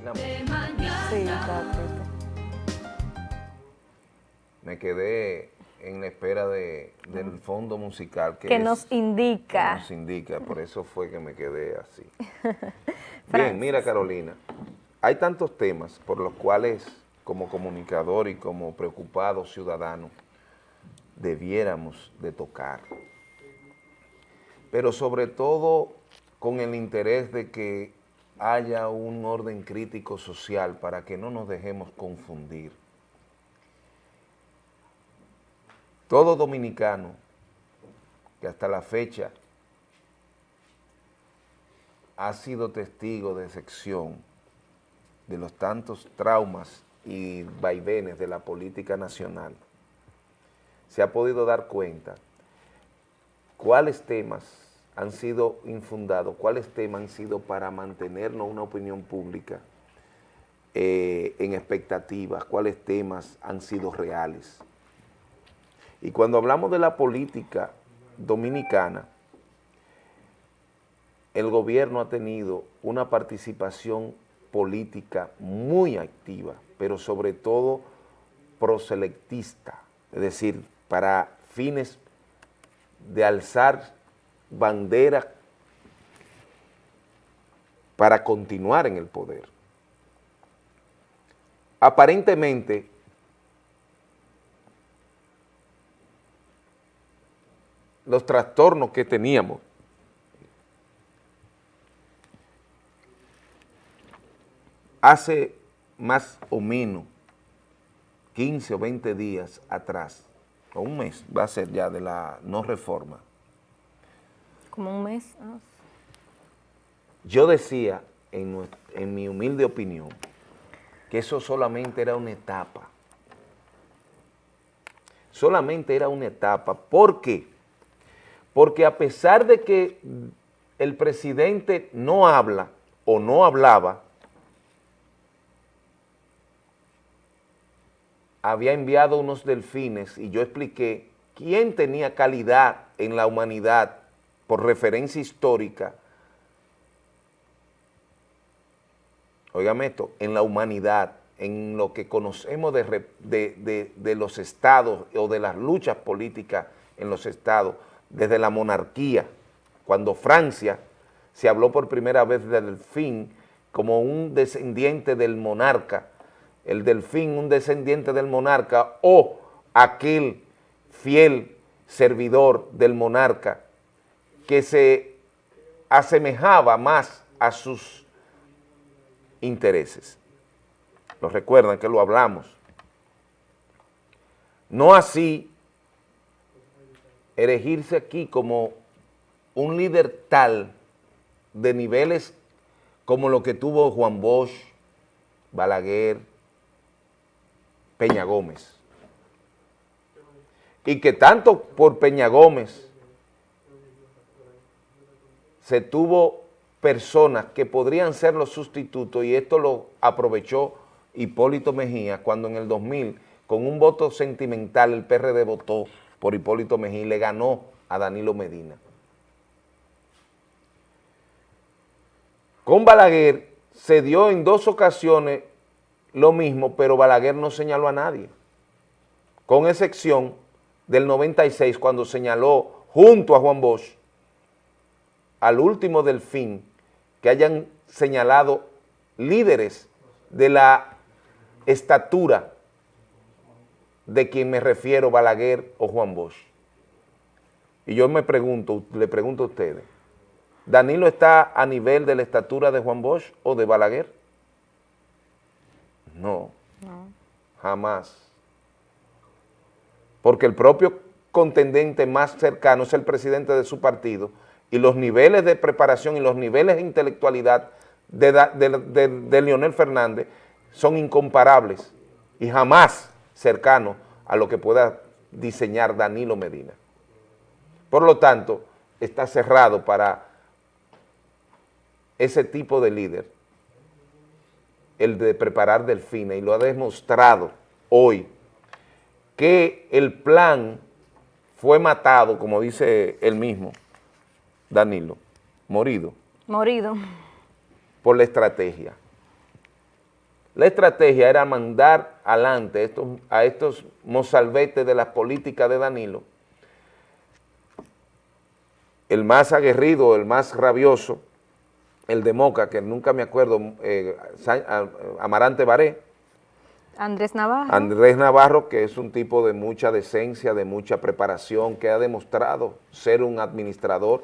Sí, Me quedé en la espera de, del fondo musical. Que, nos indica. nos indica, por eso fue que me quedé así. Bien, mira Carolina, hay tantos temas por los cuales como comunicador y como preocupado ciudadano debiéramos de tocar. Pero sobre todo con el interés de que haya un orden crítico social para que no nos dejemos confundir. Todo dominicano que hasta la fecha ha sido testigo de sección de los tantos traumas y vaivenes de la política nacional, se ha podido dar cuenta cuáles temas han sido infundados, cuáles temas han sido para mantenernos una opinión pública eh, en expectativas, cuáles temas han sido reales. Y cuando hablamos de la política dominicana, el gobierno ha tenido una participación política muy activa, pero sobre todo proselectista, es decir, para fines de alzar bandera para continuar en el poder. Aparentemente, los trastornos que teníamos hace más o menos 15 o 20 días atrás, o un mes va a ser ya de la no reforma. Como un mes. Yo decía, en, en mi humilde opinión, que eso solamente era una etapa. Solamente era una etapa. ¿Por qué? Porque a pesar de que el presidente no habla o no hablaba, había enviado unos delfines y yo expliqué quién tenía calidad en la humanidad por referencia histórica, oígame esto, en la humanidad, en lo que conocemos de, de, los estados o de las luchas políticas en los estados, desde la monarquía, cuando Francia se habló por primera vez del delfín como un descendiente del monarca, el delfín un descendiente del monarca o aquel fiel servidor del monarca que se asemejaba más a sus intereses. Lo recuerdan que lo hablamos. No así erigirse aquí como un líder tal de niveles como lo que tuvo Juan Bosch, Balaguer, Peña Gómez. Y que tanto por Peña Gómez se tuvo personas que podrían ser los sustitutos y esto lo aprovechó Hipólito Mejía cuando en el 2000 con un voto sentimental el PRD votó por Hipólito Mejía y le ganó a Danilo Medina. Con Balaguer se dio en dos ocasiones lo mismo, pero Balaguer no señaló a nadie, con excepción del 96 cuando señaló junto a Juan Bosch al último delfín que hayan señalado líderes de la estatura de quien me refiero, Balaguer o Juan Bosch. Y yo me pregunto, le pregunto a ustedes, ¿Danilo está a nivel de la estatura de Juan Bosch o de Balaguer? No, jamás. Porque el propio contendente más cercano es el presidente de su partido y los niveles de preparación y los niveles de intelectualidad de, de, Leonel Fernández son incomparables y jamás cercanos a lo que pueda diseñar Danilo Medina. Por lo tanto, está cerrado para ese tipo de líder el de preparar delfines y lo ha demostrado hoy que el plan fue matado, como dice él mismo, Danilo, morido. Morido. Por la estrategia. la estrategia era mandar adelante estos, a estos mozalbetes de la política de Danilo, el más aguerrido, el más rabioso, el de Moca, que nunca me acuerdo, eh, Amarante Baré, Andrés Navarro. Andrés Navarro, que es un tipo de mucha decencia, de mucha preparación, que ha demostrado ser un administrador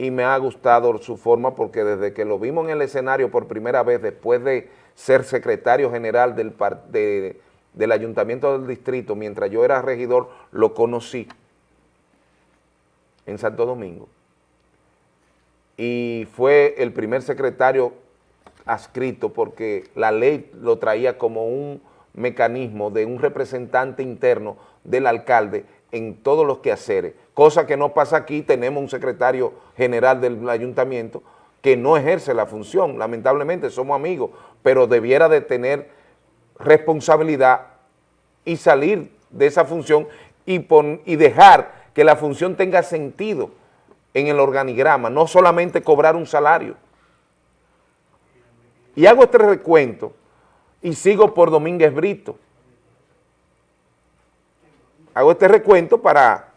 y me ha gustado su forma porque desde que lo vimos en el escenario por primera vez, después de ser secretario general del, del Ayuntamiento del Distrito, mientras yo era regidor, lo conocí en Santo Domingo. Y fue el primer secretario adscrito porque la ley lo traía como un mecanismo de un representante interno del alcalde en todos los quehaceres, cosa que no pasa aquí, tenemos un secretario general del ayuntamiento que no ejerce la función, lamentablemente somos amigos, pero debiera de tener responsabilidad y salir de esa función y, y dejar que la función tenga sentido en el organigrama, no solamente cobrar un salario. Y hago este recuento y sigo por Domínguez Brito. Hago este recuento para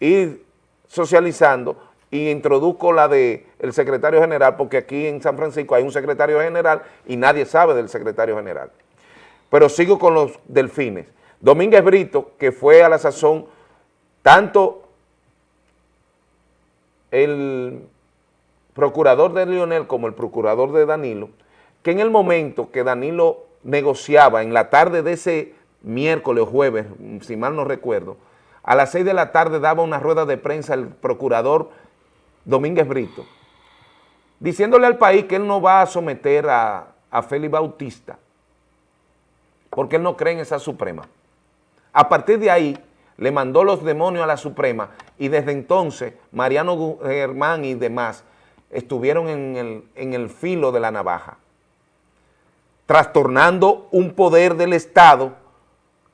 ir socializando y introduzco la del el secretario general, porque aquí en San Francisco hay un secretario general y nadie sabe del secretario general. Pero sigo con los delfines. Domínguez Brito, que fue a la sazón tanto el procurador de Lionel como el procurador de Danilo, que en el momento que Danilo negociaba en la tarde de ese miércoles o jueves, si mal no recuerdo, a las seis de la tarde daba una rueda de prensa el procurador Domínguez Brito, diciéndole al país que él no va a someter a, a Félix Bautista, porque él no cree en esa Suprema. A partir de ahí, le mandó los demonios a la Suprema y desde entonces Mariano Germán y demás estuvieron en el, en el filo de la navaja trastornando un poder del Estado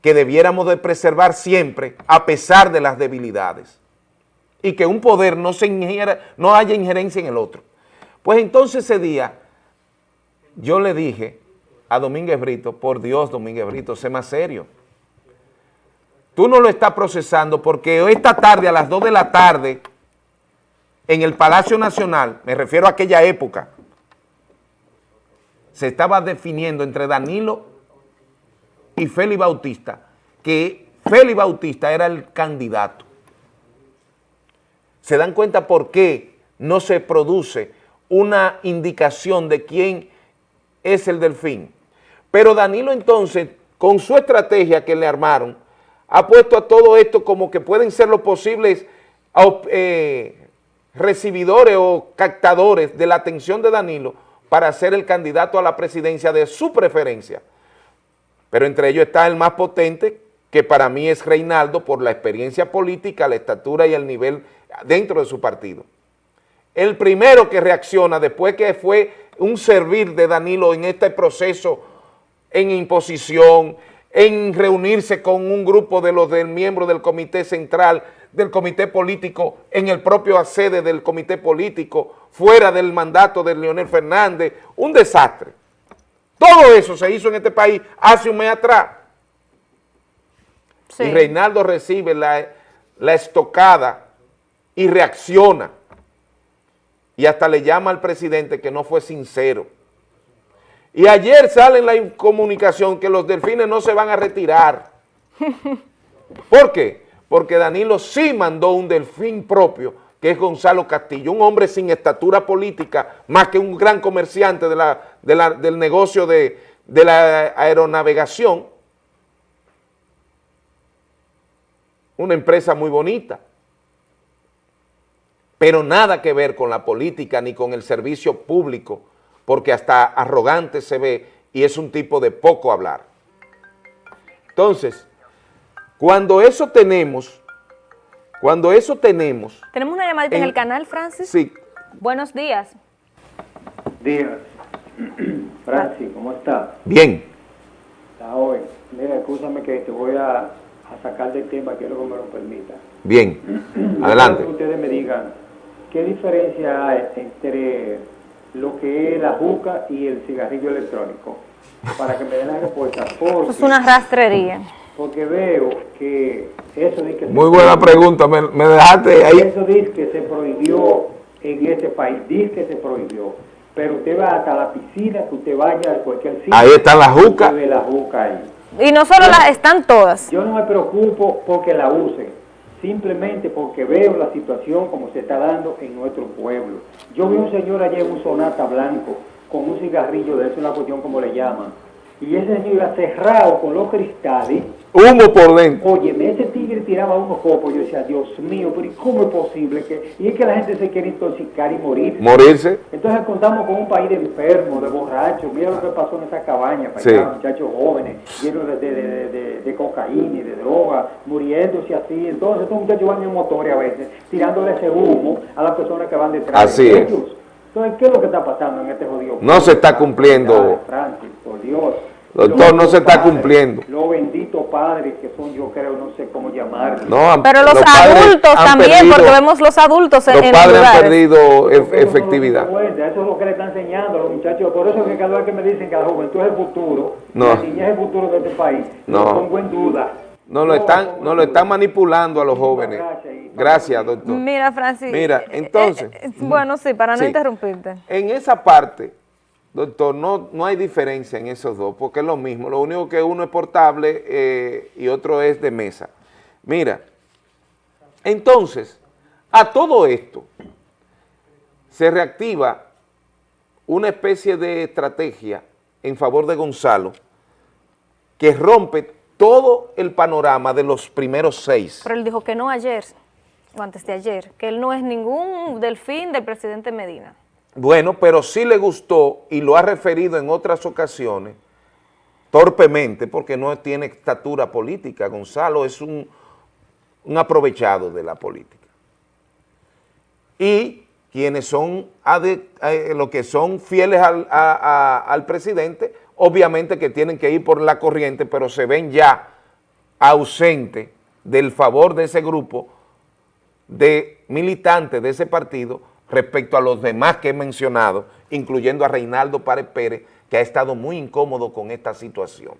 que debiéramos de preservar siempre a pesar de las debilidades y que un poder no, se no haya injerencia en el otro. Pues entonces ese día yo le dije a Domínguez Brito, por Dios Domínguez Brito, sé más serio. Tú no lo estás procesando porque esta tarde a las 2 de la tarde en el Palacio Nacional, me refiero a aquella época, se estaba definiendo entre Danilo y Félix Bautista, que Félix Bautista era el candidato. ¿Se dan cuenta por qué no se produce una indicación de quién es el delfín? Pero Danilo entonces, con su estrategia que le armaron, ha puesto a todo esto como que pueden ser los posibles eh, recibidores o captadores de la atención de Danilo, para ser el candidato a la presidencia de su preferencia. Pero entre ellos está el más potente, que para mí es Reinaldo, por la experiencia política, la estatura y el nivel dentro de su partido. El primero que reacciona después que fue un servir de Danilo en este proceso en imposición, en reunirse con un grupo de los del miembros del comité central, del comité político, en el propio sede del comité político, fuera del mandato de Leonel Fernández, un desastre. Todo eso se hizo en este país hace un mes atrás. Y Reinaldo recibe la, la estocada y reacciona. Y hasta le llama al presidente que no fue sincero. Y ayer sale en la comunicación que los delfines no se van a retirar. ¿Por qué? Porque Danilo sí mandó un delfín propio que es Gonzalo Castillo, un hombre sin estatura política, más que un gran comerciante del negocio de la aeronavegación, una empresa muy bonita, pero nada que ver con la política ni con el servicio público, porque hasta arrogante se ve y es un tipo de poco hablar. Entonces, cuando eso tenemos cuando eso tenemos... ¿Tenemos una llamadita en, el canal, Francis? Sí. Buenos días. Días. Francis, ¿cómo está? Bien. Está hoy. Mira, escúchame que te voy a, sacar del tema, quiero que me lo permita. Bien. Adelante. que ustedes me digan, ¿qué diferencia hay entre lo que es la juca y el cigarrillo electrónico, para que me den la respuesta. Eso es una rastrería. porque veo que eso dice que se Muy buena pregunta, me, me dejaste ahí. Eso dice que se prohibió en este país, dice que se prohibió. Pero usted va hasta la piscina, que usted vaya a cualquier sitio. Ahí está la juca. usted ve la juca ahí. Y no solo las, están todas. Yo no me preocupo porque la usen, simplemente porque veo la situación como se está dando en nuestro pueblo. Yo vi un señor ayer en un sonata blanco con un cigarrillo de eso, una cuestión como le llaman, y ese señor iba cerrado con los cristales. Humo por dentro. Oye, tiraba unos copos, yo decía, Dios mío, pero ¿y cómo es posible que...? Y es que la gente se quiere intoxicar y morir. Morirse. Entonces contamos con un país de enfermos, de borrachos. Mira lo que pasó en esa cabaña, para Sí. allá, muchachos jóvenes, llenos de, de, de, cocaína y de droga, muriéndose así. Entonces estos muchachos van en motores a veces, tirándole ese humo a las personas que van detrás Así de es. ellos. Entonces, ¿qué es lo que está pasando en este jodido? No se está cumpliendo. Francis, por Dios. Doctor, no se está padres, cumpliendo. Los benditos padres que son, yo creo, no sé cómo llamarlos. No, han- Pero los, adultos han también, perdido- porque vemos los adultos en, Los en padres han lugares. perdido no efectividad. cuenta, Eso es lo que le están enseñando a los muchachos. Por eso es que cada vez que me dicen que la juventud es el futuro, No. la niñez es el futuro de este país, No. lo pongo en duda. No lo están, no en lo están manipulando a los jóvenes. Gracias, doctor. Mira, Francis. Mira, eh, eh, entonces- eh, bueno, sí, para no Sí. interrumpirte. En esa parte, doctor, no, no hay diferencia en esos dos, porque es lo mismo. Lo único que uno es portable eh, y otro es de mesa. Mira, entonces, a todo esto se reactiva una especie de estrategia en favor de Gonzalo que rompe todo el panorama de los primeros seis. Pero él dijo que no ayer, o antes de ayer, que él no es ningún delfín del presidente Medina. Bueno, pero sí le gustó y lo ha referido en otras ocasiones, torpemente, porque no tiene estatura política. Gonzalo es un, aprovechado de la política. Y quienes son, eh, los que son fieles al, al presidente, obviamente que tienen que ir por la corriente, pero se ven ya ausentes del favor de ese grupo de militantes de ese partido respecto a los demás que he mencionado, incluyendo a Reinaldo Párez Pérez, que ha estado muy incómodo con esta situación.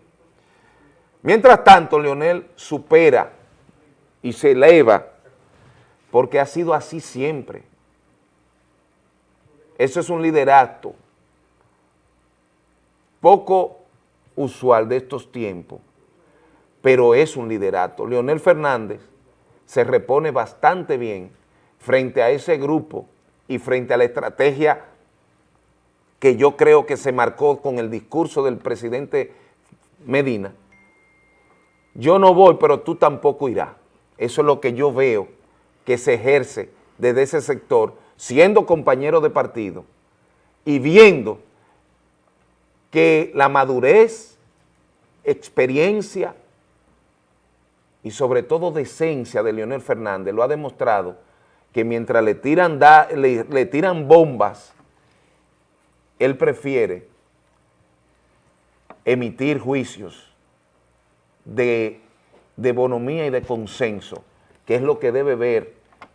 Mientras tanto, Leonel supera y se eleva porque ha sido así siempre. Eso es un liderato poco usual de estos tiempos, pero es un liderato. Leonel Fernández se repone bastante bien frente a ese grupo y frente a la estrategia que yo creo que se marcó con el discurso del presidente Medina. Yo no voy, pero tú tampoco irás. Eso es lo que yo veo que se ejerce desde ese sector, siendo compañero de partido y viendo que la madurez, experiencia y sobre todo decencia de Leonel Fernández lo ha demostrado que mientras le tiran, da- le, le tiran bombas, él prefiere emitir juicios de, de bonomía y de consenso, que es lo que debe ver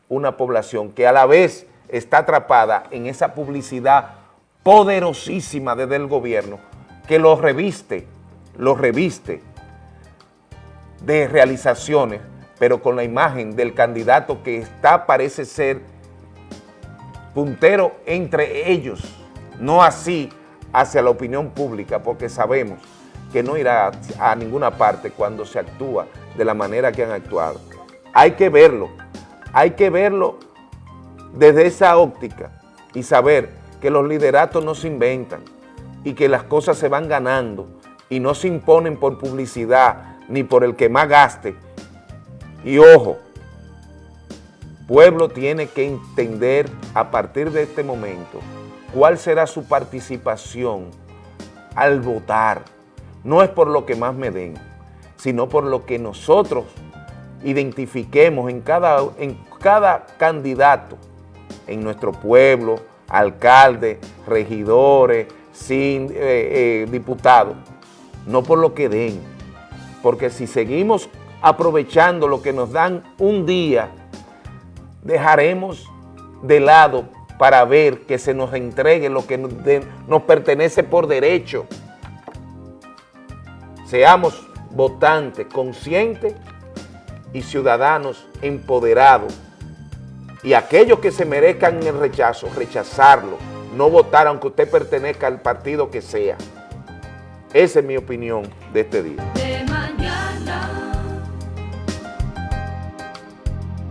una población que a la vez está atrapada en esa publicidad poderosísima desde el gobierno, que lo reviste, lo reviste de realizaciones, pero con la imagen del candidato que está, parece ser puntero entre ellos, no así hacia la opinión pública, porque sabemos que no irá a ninguna parte cuando se actúa de la manera que han actuado. Hay que verlo, hay que verlo desde esa óptica y saber que los lideratos no se inventan y que las cosas se van ganando y no se imponen por publicidad ni por el que más gaste. Y ojo, pueblo tiene que entender a partir de este momento cuál será su participación al votar. No es por lo que más me den, sino por lo que nosotros identifiquemos en cada, en cada candidato, en nuestro pueblo, alcalde, regidores, sin, eh, eh, diputados, no por lo que den, porque si seguimos aprovechando lo que nos dan un día, dejaremos de lado para ver que se nos entregue lo que nos, pertenece por derecho. Seamos votantes conscientes y ciudadanos empoderados. Y aquellos que se merezcan el rechazo, rechazarlo, no votar aunque usted pertenezca al partido que sea. Esa es mi opinión de este día.